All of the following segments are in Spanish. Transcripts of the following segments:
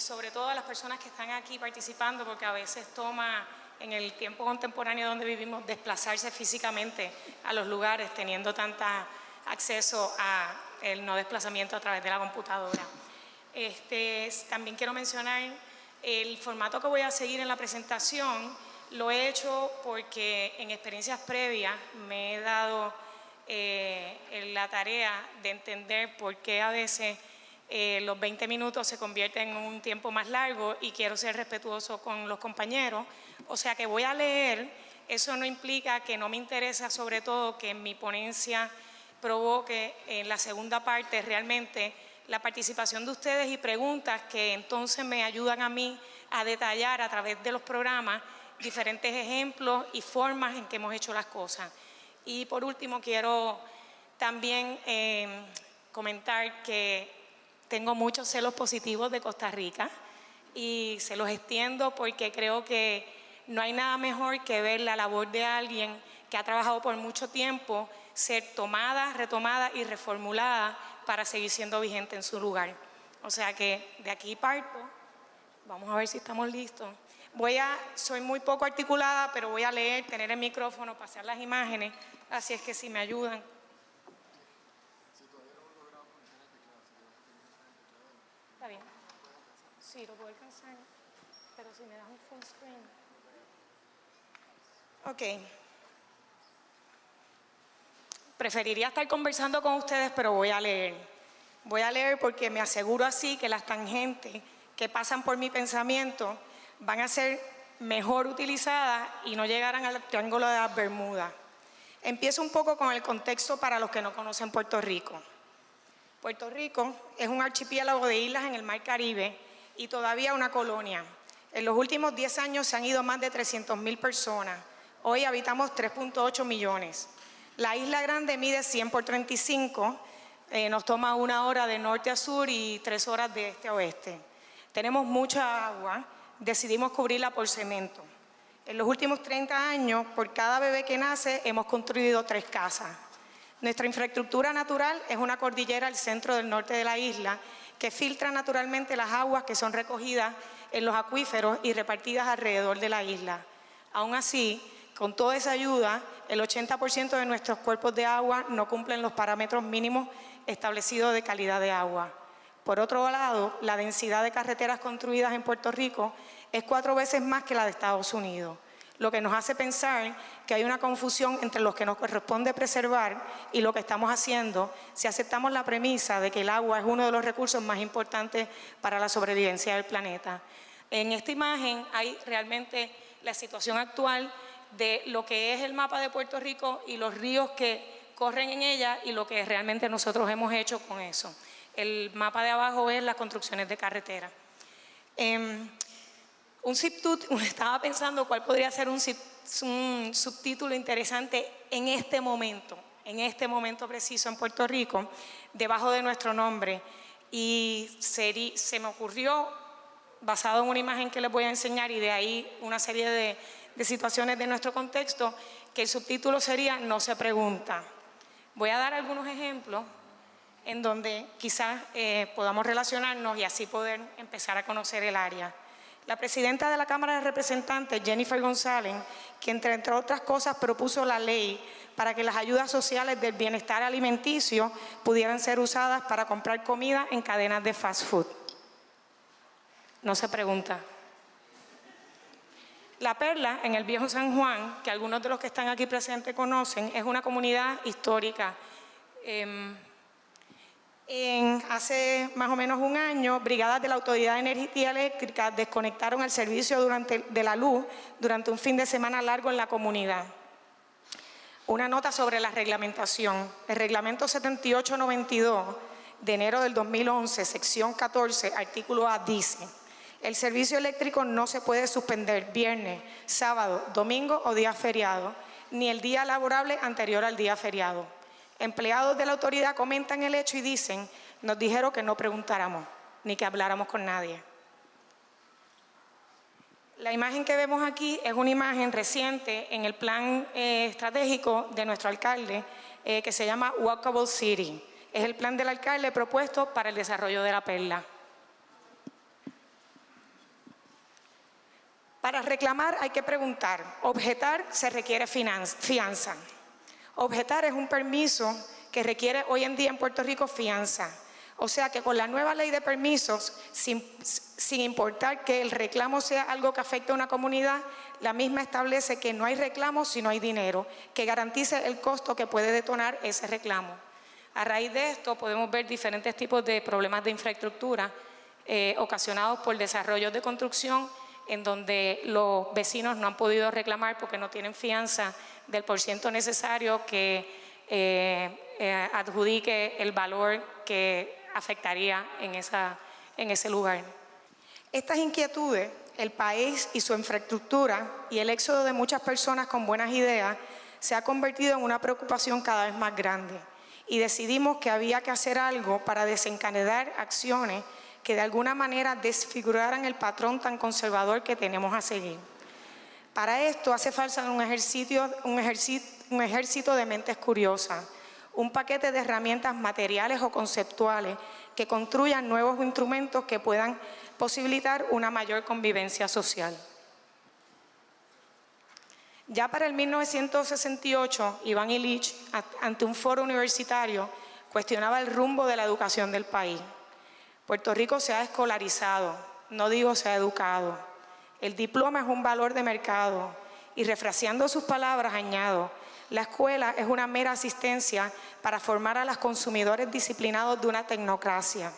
sobre todo a las personas que están aquí participando, porque a veces toma en el tiempo contemporáneo donde vivimos desplazarse físicamente a los lugares teniendo tanta acceso a el no desplazamiento a través de la computadora. Este, también quiero mencionar el formato que voy a seguir en la presentación, lo he hecho porque en experiencias previas me he dado eh, la tarea de entender por qué a veces eh, los 20 minutos se convierten en un tiempo más largo y quiero ser respetuoso con los compañeros. O sea que voy a leer, eso no implica que no me interesa sobre todo que mi ponencia provoque en la segunda parte realmente la participación de ustedes y preguntas que entonces me ayudan a mí a detallar a través de los programas diferentes ejemplos y formas en que hemos hecho las cosas. Y por último quiero también eh, comentar que tengo muchos celos positivos de Costa Rica y se los extiendo porque creo que no hay nada mejor que ver la labor de alguien que ha trabajado por mucho tiempo ser tomada, retomada y reformulada para seguir siendo vigente en su lugar. O sea que de aquí parto, vamos a ver si estamos listos. Voy a, soy muy poco articulada, pero voy a leer, tener el micrófono, pasar las imágenes, así es que si me ayudan. Está bien. Sí, lo puedo alcanzar, pero si me das un full screen. Ok. Preferiría estar conversando con ustedes, pero voy a leer. Voy a leer porque me aseguro así que las tangentes que pasan por mi pensamiento van a ser mejor utilizadas y no llegarán al triángulo de las Bermudas. Empiezo un poco con el contexto para los que no conocen Puerto Rico. Puerto Rico es un archipiélago de islas en el Mar Caribe y todavía una colonia. En los últimos 10 años se han ido más de 300.000 personas. Hoy habitamos 3.8 millones. La isla grande mide 100 por 35, eh, nos toma una hora de norte a sur y tres horas de este a oeste. Tenemos mucha agua, decidimos cubrirla por cemento. En los últimos 30 años, por cada bebé que nace, hemos construido tres casas. Nuestra infraestructura natural es una cordillera al centro del norte de la isla que filtra naturalmente las aguas que son recogidas en los acuíferos y repartidas alrededor de la isla. Aún así, con toda esa ayuda, el 80% de nuestros cuerpos de agua no cumplen los parámetros mínimos establecidos de calidad de agua. Por otro lado, la densidad de carreteras construidas en Puerto Rico es cuatro veces más que la de Estados Unidos, lo que nos hace pensar que hay una confusión entre lo que nos corresponde preservar y lo que estamos haciendo si aceptamos la premisa de que el agua es uno de los recursos más importantes para la sobrevivencia del planeta. En esta imagen hay realmente la situación actual de lo que es el mapa de Puerto Rico y los ríos que corren en ella y lo que realmente nosotros hemos hecho con eso. El mapa de abajo es las construcciones de carretera. Em, un, estaba pensando cuál podría ser un, subtítulo interesante en este momento, en este momento preciso en Puerto Rico, debajo de nuestro nombre. Y se me ocurrió, basado en una imagen que les voy a enseñar y de ahí una serie de, de situaciones de nuestro contexto, que el subtítulo sería No se pregunta. Voy a dar algunos ejemplos en donde quizás eh, podamos relacionarnos y así poder empezar a conocer el área. La presidenta de la Cámara de Representantes, Jennifer González, que entre, otras cosas propuso la ley para que las ayudas sociales del bienestar alimenticio pudieran ser usadas para comprar comida en cadenas de fast food. No se pregunta. La Perla, en el Viejo San Juan, que algunos de los que están aquí presentes conocen, es una comunidad histórica. Em, hace más o menos un año, brigadas de la Autoridad de Energía Eléctrica desconectaron el servicio durante, de la luz durante un fin de semana largo en la comunidad. Una nota sobre la reglamentación. El reglamento 7892 de enero del 2011, sección 14, artículo A, dice el servicio eléctrico no se puede suspender viernes, sábado, domingo o día feriado, ni el día laborable anterior al día feriado. Empleados de la autoridad comentan el hecho y dicen, nos dijeron que no preguntáramos, ni que habláramos con nadie. La imagen que vemos aquí es una imagen reciente en el plan eh, estratégico de nuestro alcalde eh, que se llama Walkable City. Es el plan del alcalde propuesto para el desarrollo de la perla. Para reclamar hay que preguntar, objetar se requiere fianza. Objetar es un permiso que requiere hoy en día en Puerto Rico fianza. O sea que con la nueva ley de permisos, sin, importar que el reclamo sea algo que afecte a una comunidad, la misma establece que no hay reclamo si no hay dinero, que garantice el costo que puede detonar ese reclamo. A raíz de esto podemos ver diferentes tipos de problemas de infraestructura eh, ocasionados por desarrollos de construcción en donde los vecinos no han podido reclamar porque no tienen fianza del porciento necesario que eh, eh, adjudique el valor que afectaría en, esa, en ese lugar. Estas inquietudes, el país y su infraestructura y el éxodo de muchas personas con buenas ideas se ha convertido en una preocupación cada vez más grande y decidimos que había que hacer algo para desencadenar acciones que de alguna manera desfiguraran el patrón tan conservador que tenemos a seguir. Para esto hace falta un, ejercicio, ejército de mentes curiosas, un paquete de herramientas materiales o conceptuales que construyan nuevos instrumentos que puedan posibilitar una mayor convivencia social. Ya para el 1968, Iván Illich, ante un foro universitario, cuestionaba el rumbo de la educación del país. Puerto Rico se ha escolarizado, no digo se ha educado. El diploma es un valor de mercado y refraseando sus palabras añado, la escuela es una mera asistencia para formar a los consumidores disciplinados de una tecnocracia.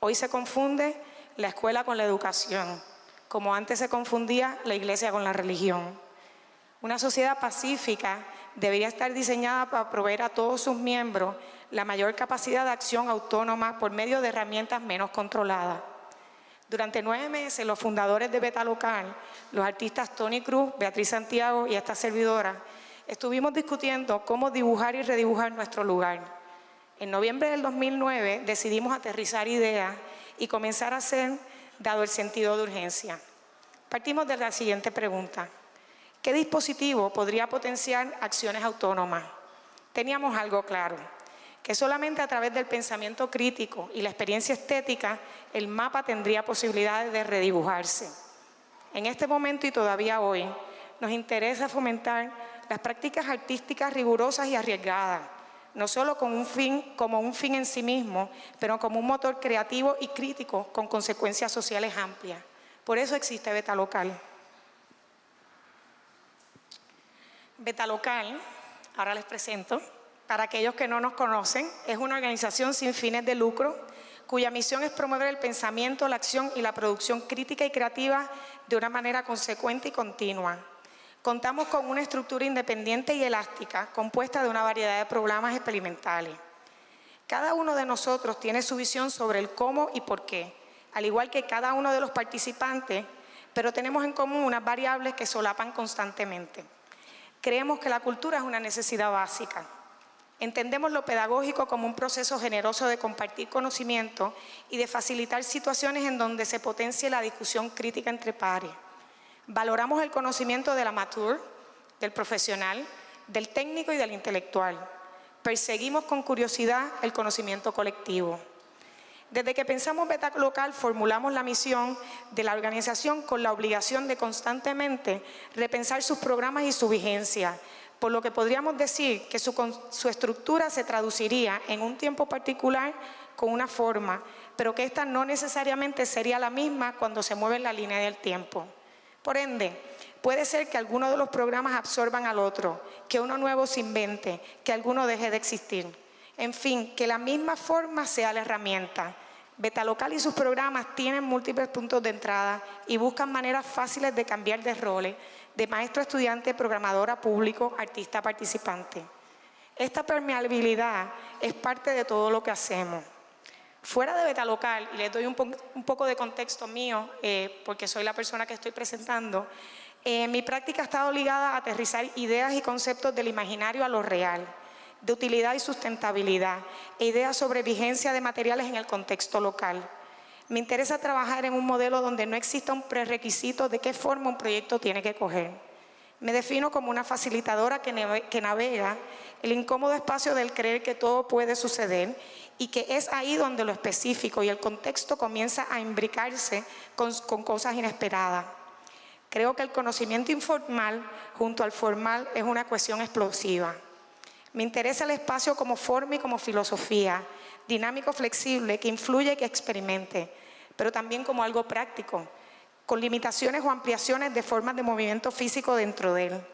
Hoy se confunde la escuela con la educación, como antes se confundía la iglesia con la religión. Una sociedad pacífica debería estar diseñada para proveer a todos sus miembros la mayor capacidad de acción autónoma por medio de herramientas menos controladas. Durante nueve meses, los fundadores de Beta Local, los artistas Tony Cruz, Beatriz Santiago y esta servidora, estuvimos discutiendo cómo dibujar y redibujar nuestro lugar. En noviembre del 2009 decidimos aterrizar ideas y comenzar a hacer, dado el sentido de urgencia. Partimos de la siguiente pregunta. ¿Qué dispositivo podría potenciar acciones autónomas? Teníamos algo claro, que solamente a través del pensamiento crítico y la experiencia estética, el mapa tendría posibilidades de redibujarse. En este momento y todavía hoy, nos interesa fomentar las prácticas artísticas rigurosas y arriesgadas, no solo con un fin, como un fin en sí mismo, pero como un motor creativo y crítico con consecuencias sociales amplias. Por eso existe Beta Local. Beta Local, ahora les presento, para aquellos que no nos conocen, es una organización sin fines de lucro cuya misión es promover el pensamiento, la acción y la producción crítica y creativa de una manera consecuente y continua Contamos con una estructura independiente y elástica compuesta de una variedad de programas experimentales. Cada uno de nosotros tiene su visión sobre el cómo y por qué, al igual que cada uno de los participantes, pero tenemos en común unas variables que solapan constantemente. Creemos que la cultura es una necesidad básica. Entendemos lo pedagógico como un proceso generoso de compartir conocimiento y de facilitar situaciones en donde se potencie la discusión crítica entre pares. Valoramos el conocimiento del amateur, del profesional, del técnico y del intelectual. Perseguimos con curiosidad el conocimiento colectivo. Desde que pensamos Beta Local, formulamos la misión de la organización con la obligación de constantemente repensar sus programas y su vigencia, por lo que podríamos decir que su, estructura se traduciría en un tiempo particular con una forma, pero que esta no necesariamente sería la misma cuando se mueve en la línea del tiempo. Por ende, puede ser que algunos de los programas absorban al otro, que uno nuevo se invente, que alguno deje de existir. En fin, que la misma forma sea la herramienta. Betalocal y sus programas tienen múltiples puntos de entrada y buscan maneras fáciles de cambiar de roles, de maestro estudiante, programadora, público, artista participante. Esta permeabilidad es parte de todo lo que hacemos. Fuera de Beta Local, y les doy un, poco de contexto mío, eh, porque soy la persona que estoy presentando, eh, mi práctica ha estado ligada a aterrizar ideas y conceptos del imaginario a lo real, de utilidad y sustentabilidad, e ideas sobre vigencia de materiales en el contexto local. Me interesa trabajar en un modelo donde no exista un prerequisito de qué forma un proyecto tiene que coger. Me defino como una facilitadora que navega el incómodo espacio del creer que todo puede suceder y que es ahí donde lo específico y el contexto comienza a imbricarse con, cosas inesperadas. Creo que el conocimiento informal junto al formal es una cuestión explosiva. Me interesa el espacio como forma y como filosofía, dinámico, flexible, que influye y que experimente, pero también como algo práctico, con limitaciones o ampliaciones de formas de movimiento físico dentro de él.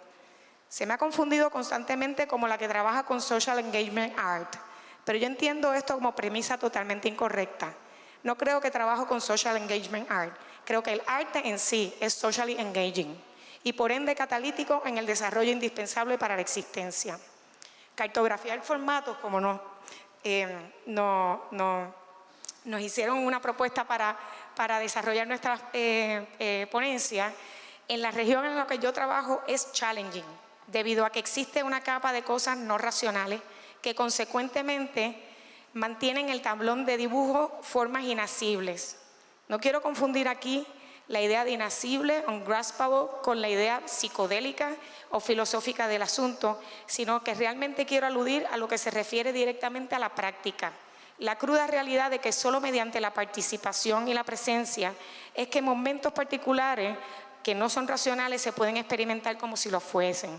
Se me ha confundido constantemente como la que trabaja con Social Engagement Art, pero yo entiendo esto como premisa totalmente incorrecta. No creo que trabajo con Social Engagement Art, creo que el arte en sí es socially engaging y por ende catalítico en el desarrollo indispensable para la existencia cartografiar formatos, como nos, eh, no, nos hicieron una propuesta para, para desarrollar nuestra eh, eh, ponencia, en la región en la que yo trabajo es challenging, debido a que existe una capa de cosas no racionales que consecuentemente mantienen el tablón de dibujo formas inasibles. No quiero confundir aquí la idea de inasible, ungraspable, con la idea psicodélica o filosófica del asunto, sino que realmente quiero aludir a lo que se refiere directamente a la práctica. La cruda realidad de que solo mediante la participación y la presencia es que momentos particulares que no son racionales se pueden experimentar como si lo fuesen.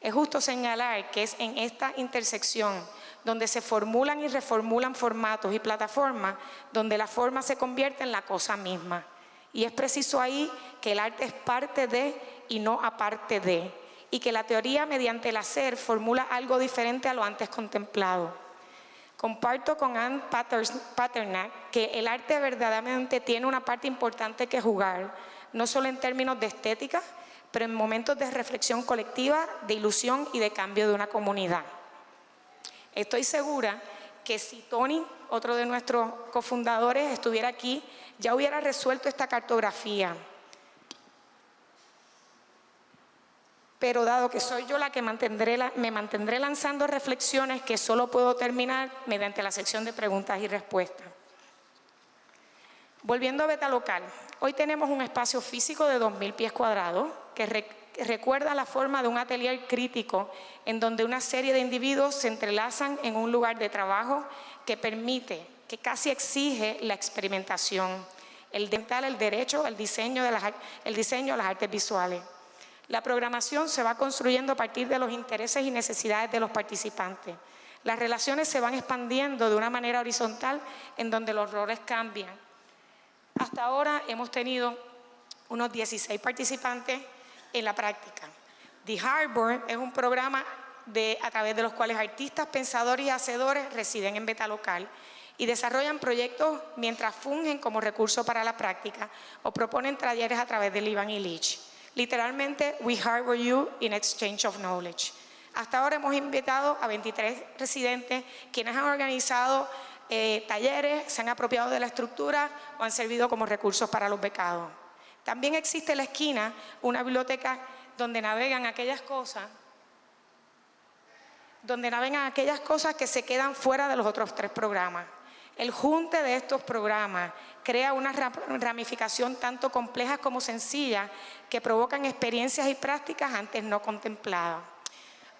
Es justo señalar que es en esta intersección donde se formulan y reformulan formatos y plataformas, donde la forma se convierte en la cosa misma. Y es preciso ahí que el arte es parte de y no aparte de, y que la teoría mediante el hacer formula algo diferente a lo antes contemplado. Comparto con Anne Paternak que el arte verdaderamente tiene una parte importante que jugar, no solo en términos de estética, pero en momentos de reflexión colectiva, de ilusión y de cambio de una comunidad. Estoy segura que si Tony, otro de nuestros cofundadores, estuviera aquí, ya hubiera resuelto esta cartografía. Pero dado que soy yo la que mantendré me mantendré lanzando reflexiones que solo puedo terminar mediante la sección de preguntas y respuestas. Volviendo a Beta Local, hoy tenemos un espacio físico de 2.000 pies cuadrados que recuerda la forma de un atelier crítico en donde una serie de individuos se entrelazan en un lugar de trabajo que permite, que casi exige la experimentación, el dental, el derecho, el diseño, de las, el diseño, las artes visuales. La programación se va construyendo a partir de los intereses y necesidades de los participantes. Las relaciones se van expandiendo de una manera horizontal en donde los roles cambian. Hasta ahora hemos tenido unos 16 participantes en la práctica. The Harbor es un programa de, a través de los cuales artistas, pensadores y hacedores residen en beta local y desarrollan proyectos mientras fungen como recurso para la práctica o proponen talleres a través del Ivan Illich. Literalmente, we harbor you in exchange of knowledge. Hasta ahora hemos invitado a 23 residentes quienes han organizado eh, talleres, se han apropiado de la estructura o han servido como recursos para los becados. También existe en la esquina una biblioteca donde navegan aquellas cosas donde navegan aquellas cosas que se quedan fuera de los otros tres programas. El junte de estos programas crea una ramificación tanto compleja como sencilla que provocan experiencias y prácticas antes no contempladas.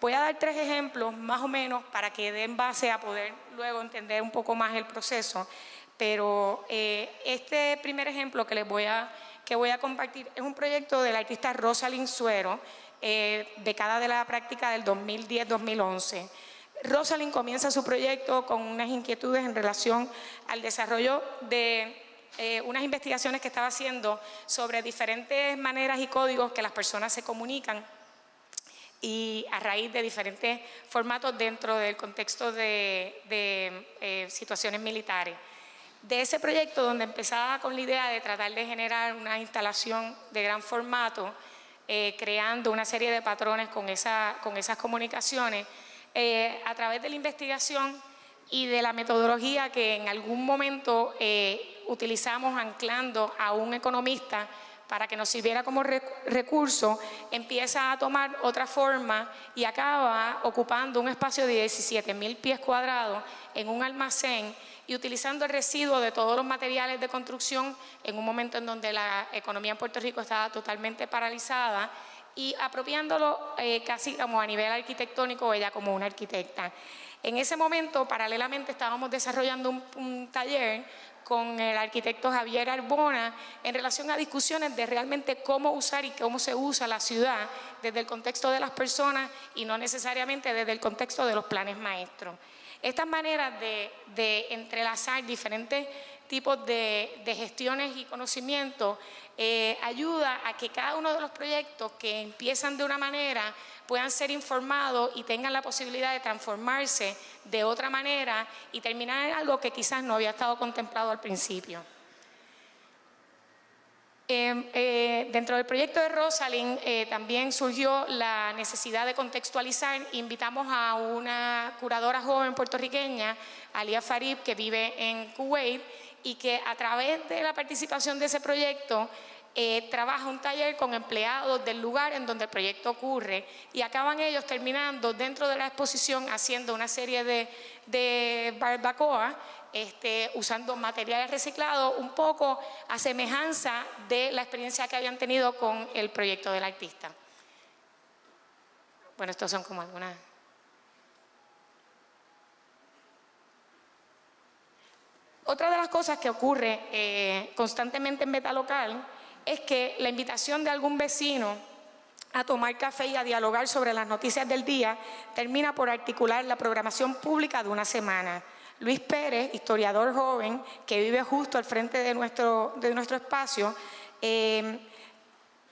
Voy a dar tres ejemplos más o menos para que den base a poder luego entender un poco más el proceso, pero eh, este primer ejemplo que les voy a que voy a compartir es un proyecto del artista Rosalind Suero, eh, becada de la práctica del 2010-2011. Rosalind comienza su proyecto con unas inquietudes en relación al desarrollo de eh, unas investigaciones que estaba haciendo sobre diferentes maneras y códigos que las personas se comunican y a raíz de diferentes formatos dentro del contexto de, eh, situaciones militares. De ese proyecto donde empezaba con la idea de tratar de generar una instalación de gran formato, eh, creando una serie de patrones con, esa, con esas comunicaciones, eh, a través de la investigación y de la metodología que en algún momento eh, utilizamos anclando a un economista para que nos sirviera como recurso, empieza a tomar otra forma y acaba ocupando un espacio de 17 mil pies cuadrados en un almacén y utilizando el residuo de todos los materiales de construcción en un momento en donde la economía en Puerto Rico estaba totalmente paralizada y apropiándolo eh, casi como a nivel arquitectónico, ella como una arquitecta. En ese momento, paralelamente, estábamos desarrollando un, taller con el arquitecto Javier Arbona en relación a discusiones de realmente cómo usar y cómo se usa la ciudad desde el contexto de las personas y no necesariamente desde el contexto de los planes maestros. Estas maneras de, entrelazar diferentes tipos de, gestiones y conocimientos eh, ayuda a que cada uno de los proyectos que empiezan de una manera puedan ser informados y tengan la posibilidad de transformarse de otra manera y terminar en algo que quizás no había estado contemplado al principio. Em, eh, dentro del proyecto de Rosalind eh, también surgió la necesidad de contextualizar. Invitamos a una curadora joven puertorriqueña, Alia Farib, que vive en Kuwait y que a través de la participación de ese proyecto eh, trabaja un taller con empleados del lugar en donde el proyecto ocurre y acaban ellos terminando dentro de la exposición haciendo una serie de, de barbacoa este, usando materiales reciclados un poco a semejanza de la experiencia que habían tenido con el proyecto del artista. Bueno, estos son como algunas... Otra de las cosas que ocurre eh, constantemente en Beta Local es que la invitación de algún vecino a tomar café y a dialogar sobre las noticias del día termina por articular la programación pública de una semana. Luis Pérez, historiador joven que vive justo al frente de nuestro, de nuestro espacio, eh,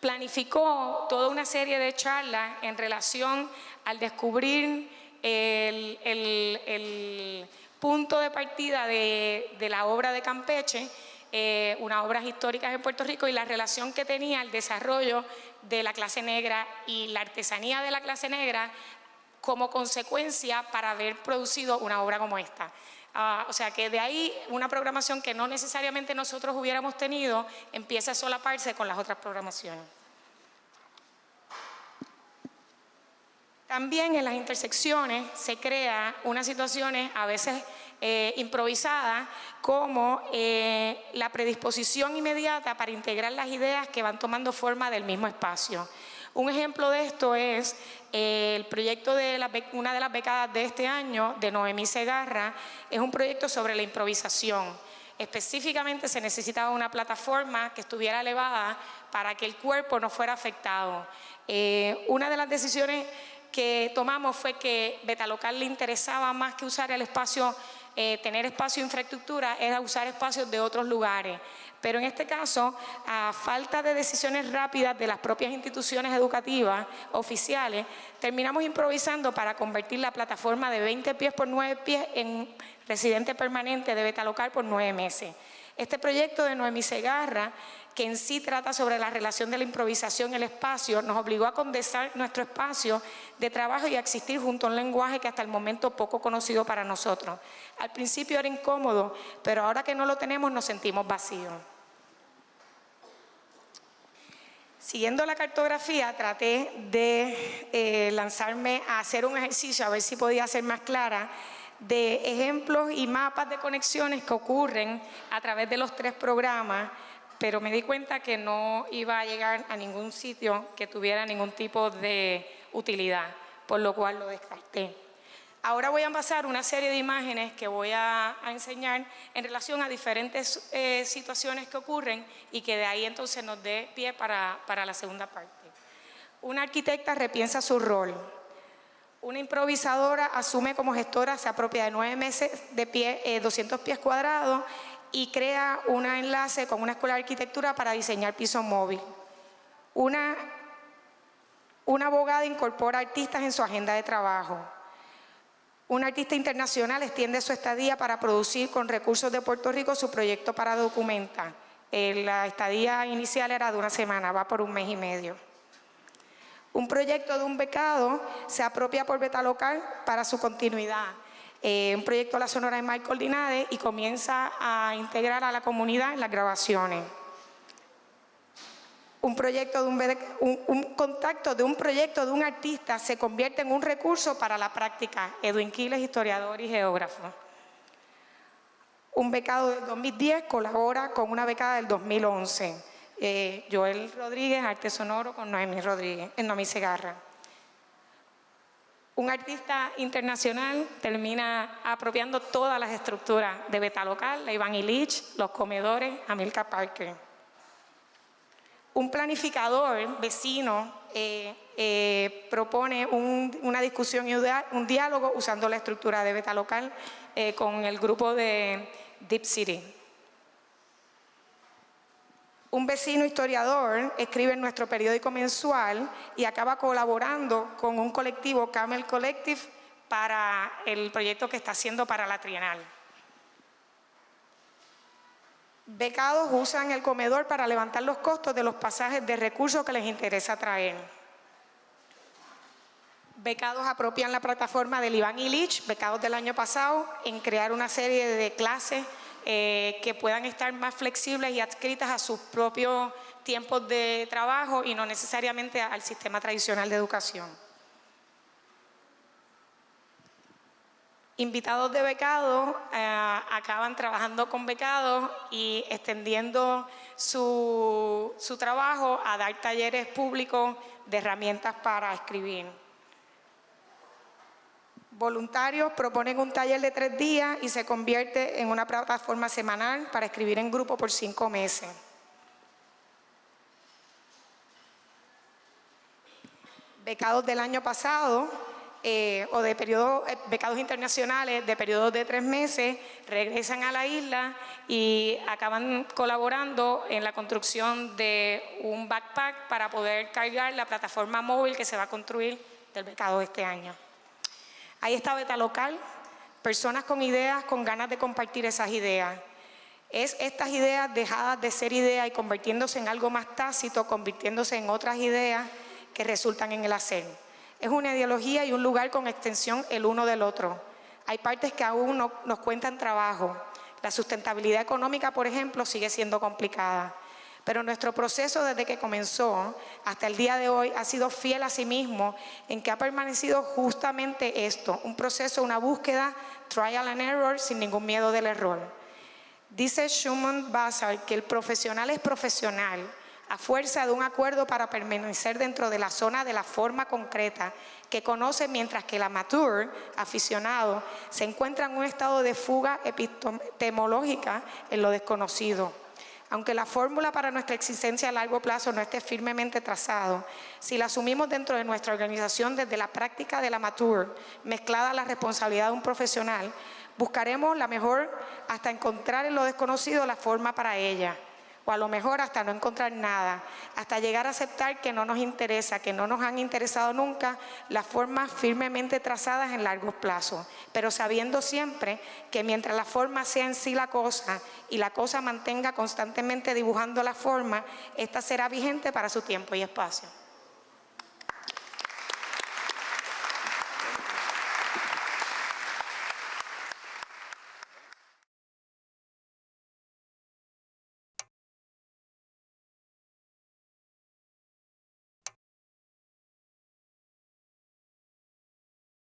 planificó toda una serie de charlas en relación al descubrir el, punto de partida de, de la obra de Campeche eh, unas obras históricas en Puerto Rico y la relación que tenía el desarrollo de la clase negra y la artesanía de la clase negra como consecuencia para haber producido una obra como esta. Ah, o sea que de ahí una programación que no necesariamente nosotros hubiéramos tenido empieza a solaparse con las otras programaciones. También en las intersecciones se crea unas situaciones a veces eh, improvisada como eh, la predisposición inmediata para integrar las ideas que van tomando forma del mismo espacio. Un ejemplo de esto es eh, el proyecto de una de las becadas de este año, de Noemí Segarra, es un proyecto sobre la improvisación. Específicamente se necesitaba una plataforma que estuviera elevada para que el cuerpo no fuera afectado. una de las decisiones que tomamos fue que Betalocal le interesaba más que usar el espacio eh, tener espacio e infraestructura era usar espacios de otros lugares. Pero en este caso, a falta de decisiones rápidas de las propias instituciones educativas oficiales, terminamos improvisando para convertir la plataforma de 20 pies por 9 pies en residente permanente de beta local por 9 meses. Este proyecto de Noemí Segarra que en sí trata sobre la relación de la improvisación y el espacio, nos obligó a condensar nuestro espacio de trabajo y a existir junto a un lenguaje que hasta el momento poco conocido para nosotros. Al principio era incómodo, pero ahora que no lo tenemos nos sentimos vacíos. Siguiendo la cartografía, traté de eh, lanzarme a hacer un ejercicio, a ver si podía ser más clara, de ejemplos y mapas de conexiones que ocurren a través de los tres programas pero me di cuenta que no iba a llegar a ningún sitio que tuviera ningún tipo de utilidad, por lo cual lo descarté. Ahora voy a pasar una serie de imágenes que voy a, enseñar en relación a diferentes eh, situaciones que ocurren y que de ahí entonces nos dé pie para, la segunda parte. Una arquitecta repiensa su rol. Una improvisadora asume como gestora, se apropia de nueve meses de pie, 200 eh, pies cuadrados y crea un enlace con una escuela de arquitectura para diseñar piso móvil. Una, una abogada incorpora artistas en su agenda de trabajo. Un artista internacional extiende su estadía para producir con recursos de Puerto Rico su proyecto para documentar. Eh, la estadía inicial era de una semana, va por un mes y medio. Un proyecto de un becado se apropia por beta local para su continuidad. Eh, un proyecto de la Sonora de Michael Dinade y comienza a integrar a la comunidad en las grabaciones. Un, proyecto de un, contacto de un proyecto de un artista se convierte en un recurso para la práctica. Edwin Quiles, historiador y geógrafo. Un becado del 2010 colabora con una becada del 2011. Eh, Joel Rodríguez, arte sonoro con Noemí Rodríguez, en Noemí Segarra Un artista internacional termina apropiando todas las estructuras de Beta Local, la Iván Illich, los comedores, Amilcar Parker. Un planificador vecino eh, eh, propone una discusión y un diálogo usando la estructura de Beta Local eh, con el grupo de Deep City. Un vecino historiador escribe en nuestro periódico mensual y acaba colaborando con un colectivo, Camel Collective, para el proyecto que está haciendo para la Trienal. Becados usan el comedor para levantar los costos de los pasajes de recursos que les interesa traer. Becados apropian la plataforma del Iván Illich, becados del año pasado, en crear una serie de clases eh, que puedan estar más flexibles y adscritas a sus propios tiempos de trabajo y no necesariamente al sistema tradicional de educación. Invitados de becados eh, acaban trabajando con becados y extendiendo su, su trabajo a dar talleres públicos de herramientas para escribir voluntarios proponen un taller de tres días y se convierte en una plataforma semanal para escribir en grupo por cinco meses. Becados del año pasado eh, o de periodo, eh, becados internacionales de periodos de tres meses regresan a la isla y acaban colaborando en la construcción de un backpack para poder cargar la plataforma móvil que se va a construir del becado este año. Ahí está Beta Local, personas con ideas, con ganas de compartir esas ideas. Es estas ideas dejadas de ser ideas y convirtiéndose en algo más tácito, convirtiéndose en otras ideas que resultan en el hacer. Es una ideología y un lugar con extensión el uno del otro. Hay partes que aún no, nos cuentan trabajo. La sustentabilidad económica, por ejemplo, sigue siendo complicada. Pero nuestro proceso desde que comenzó hasta el día de hoy ha sido fiel a sí mismo en que ha permanecido justamente esto, un proceso, una búsqueda, trial and error, sin ningún miedo del error. Dice Schumann Basar que el profesional es profesional a fuerza de un acuerdo para permanecer dentro de la zona de la forma concreta que conoce mientras que el amateur, aficionado, se encuentra en un estado de fuga epistemológica en lo desconocido. Aunque la fórmula para nuestra existencia a largo plazo no esté firmemente trazado, si la asumimos dentro de nuestra organización desde la práctica del amateur, mezclada a la responsabilidad de un profesional, buscaremos la mejor hasta encontrar en lo desconocido la forma para ella a lo mejor hasta no encontrar nada, hasta llegar a aceptar que no nos interesa, que no nos han interesado nunca las formas firmemente trazadas en largos plazos, pero sabiendo siempre que mientras la forma sea en sí la cosa y la cosa mantenga constantemente dibujando la forma, esta será vigente para su tiempo y espacio.